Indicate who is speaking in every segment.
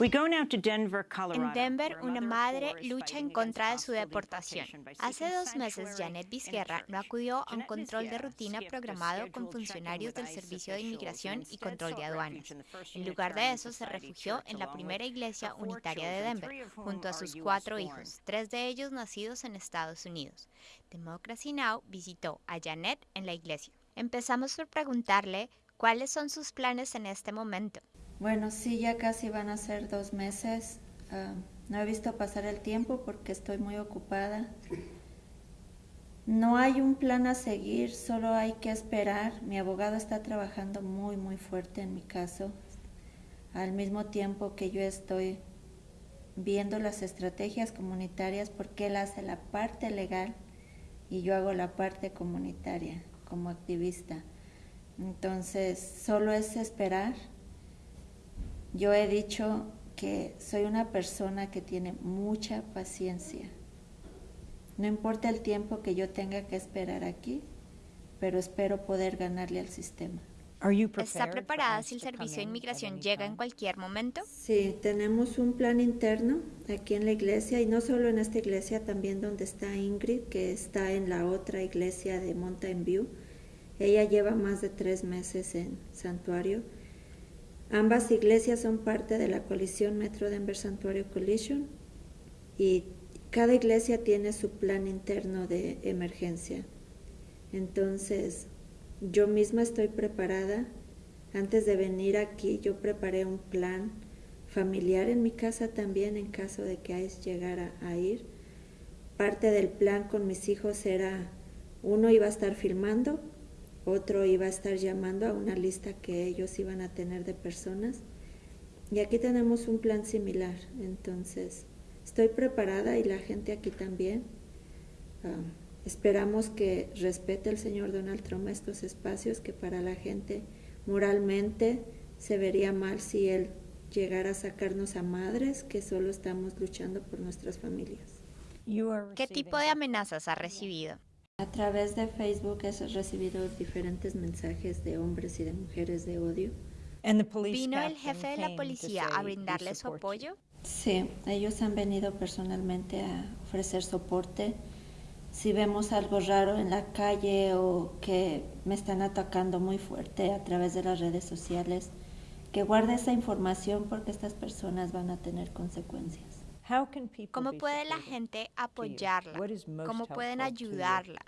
Speaker 1: En Denver, una madre lucha en contra de su deportación. Hace dos meses, Janet Vizquerra no acudió a un control de rutina programado con funcionarios del Servicio de Inmigración y Control de Aduanas. En lugar de eso, se refugió en la primera iglesia unitaria de Denver, junto a sus cuatro hijos, tres de ellos nacidos en Estados Unidos. Democracy Now! visitó a Janet en la iglesia. Empezamos por preguntarle cuáles son sus planes en este momento.
Speaker 2: Bueno, sí, ya casi van a ser dos meses. Ah, no he visto pasar el tiempo porque estoy muy ocupada. No hay un plan a seguir, solo hay que esperar. Mi abogado está trabajando muy, muy fuerte en mi caso, al mismo tiempo que yo estoy viendo las estrategias comunitarias porque él hace la parte legal y yo hago la parte comunitaria como activista. Entonces, solo es esperar yo he dicho que soy una persona que tiene mucha paciencia. No importa el tiempo que yo tenga que esperar aquí, pero espero poder ganarle al sistema.
Speaker 1: ¿Está preparada si el servicio de inmigración llega en cualquier momento?
Speaker 2: Sí, tenemos un plan interno aquí en la iglesia y no solo en esta iglesia, también donde está Ingrid, que está en la otra iglesia de Mountain View. Ella lleva más de tres meses en santuario Ambas iglesias son parte de la coalición Metro Denver Santuario Coalition y cada iglesia tiene su plan interno de emergencia. Entonces, yo misma estoy preparada. Antes de venir aquí, yo preparé un plan familiar en mi casa también en caso de que ICE llegara a ir. Parte del plan con mis hijos era, uno iba a estar filmando otro iba a estar llamando a una lista que ellos iban a tener de personas. Y aquí tenemos un plan similar. Entonces, estoy preparada y la gente aquí también. Ah, esperamos que respete el señor Donald Trump estos espacios que para la gente moralmente se vería mal si él llegara a sacarnos a madres que solo estamos luchando por nuestras familias.
Speaker 1: ¿Qué tipo de amenazas ha recibido?
Speaker 2: A través de Facebook he recibido diferentes mensajes de hombres y de mujeres de odio.
Speaker 1: ¿Vino el jefe de la policía a brindarle su apoyo?
Speaker 2: Sí, ellos han venido personalmente a ofrecer soporte. Si vemos algo raro en la calle o que me están atacando muy fuerte a través de las redes sociales, que guarde esa información porque estas personas van a tener consecuencias.
Speaker 1: ¿Cómo puede la gente apoyarla? ¿Cómo pueden ayudarla?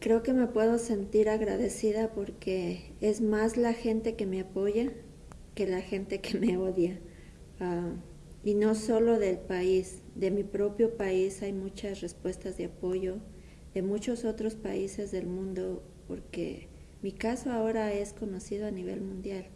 Speaker 2: Creo que me puedo sentir agradecida porque es más la gente que me apoya que la gente que me odia. Ah, y no solo del país, de mi propio país hay muchas respuestas de apoyo, de muchos otros países del mundo, porque mi caso ahora es conocido a nivel mundial.